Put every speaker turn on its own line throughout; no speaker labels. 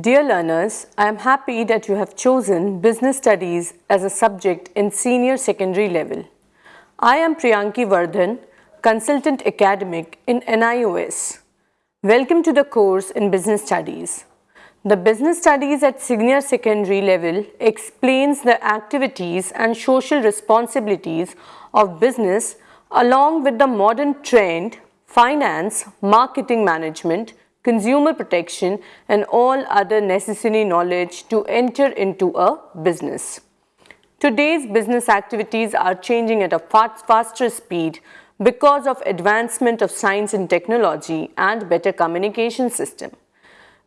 Dear learners, I am happy that you have chosen Business Studies as a subject in senior secondary level. I am Priyanki Vardhan, Consultant Academic in NIOS. Welcome to the course in Business Studies. The Business Studies at senior secondary level explains the activities and social responsibilities of business along with the modern trend, finance, marketing management, consumer protection and all other necessary knowledge to enter into a business. Today's business activities are changing at a fast, faster speed because of advancement of science and technology and better communication system.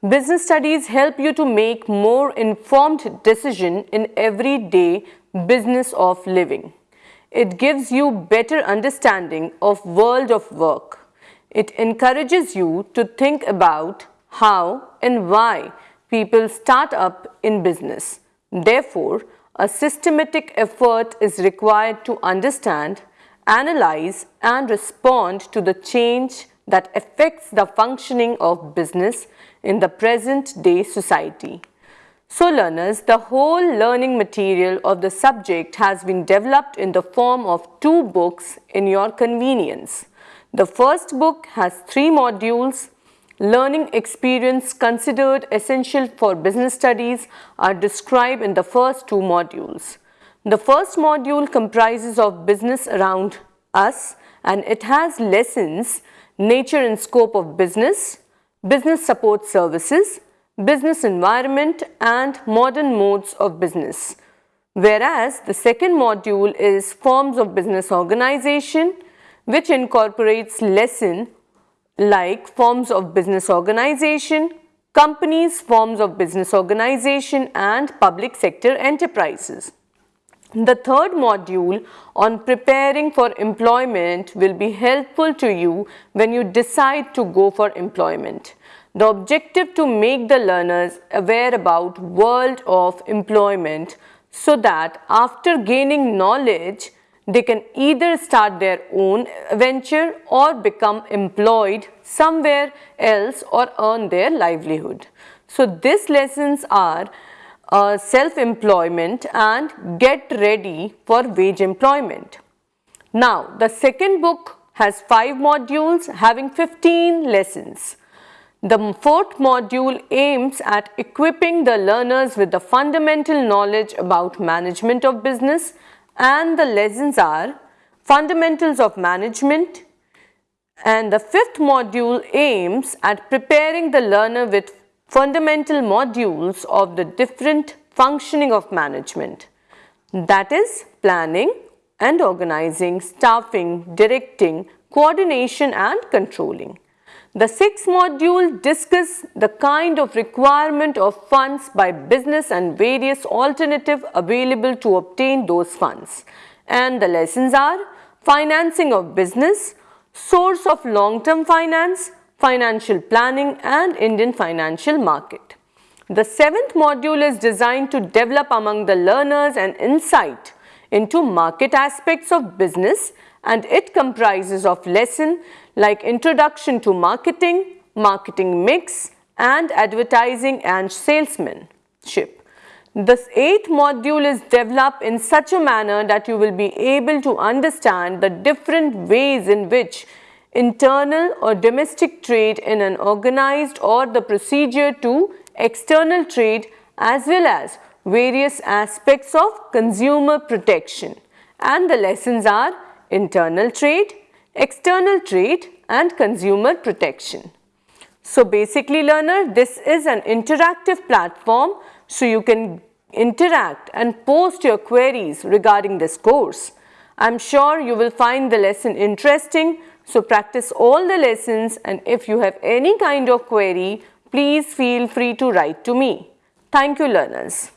Business studies help you to make more informed decision in everyday business of living. It gives you better understanding of world of work it encourages you to think about how and why people start up in business. Therefore, a systematic effort is required to understand, analyze and respond to the change that affects the functioning of business in the present day society. So learners, the whole learning material of the subject has been developed in the form of two books in your convenience. The first book has three modules. Learning experience considered essential for business studies are described in the first two modules. The first module comprises of business around us and it has lessons nature and scope of business, business support services, business environment and modern modes of business. Whereas the second module is forms of business organization, which incorporates lesson like forms of business organization, companies, forms of business organization and public sector enterprises. The third module on preparing for employment will be helpful to you when you decide to go for employment. The objective to make the learners aware about world of employment so that after gaining knowledge, they can either start their own venture or become employed somewhere else or earn their livelihood. So, these lessons are uh, self-employment and get ready for wage employment. Now, the second book has 5 modules having 15 lessons. The fourth module aims at equipping the learners with the fundamental knowledge about management of business and the lessons are fundamentals of management and the fifth module aims at preparing the learner with fundamental modules of the different functioning of management that is planning and organizing, staffing, directing, coordination and controlling. The sixth module discuss the kind of requirement of funds by business and various alternative available to obtain those funds. And the lessons are financing of business, source of long-term finance, financial planning and Indian financial market. The seventh module is designed to develop among the learners an insight into market aspects of business and it comprises of lesson like introduction to marketing, marketing mix and advertising and salesmanship. This eighth module is developed in such a manner that you will be able to understand the different ways in which internal or domestic trade in an organized or the procedure to external trade as well as various aspects of consumer protection and the lessons are internal trade, external trade and consumer protection. So basically learner this is an interactive platform so you can interact and post your queries regarding this course. I am sure you will find the lesson interesting so practice all the lessons and if you have any kind of query please feel free to write to me. Thank you learners.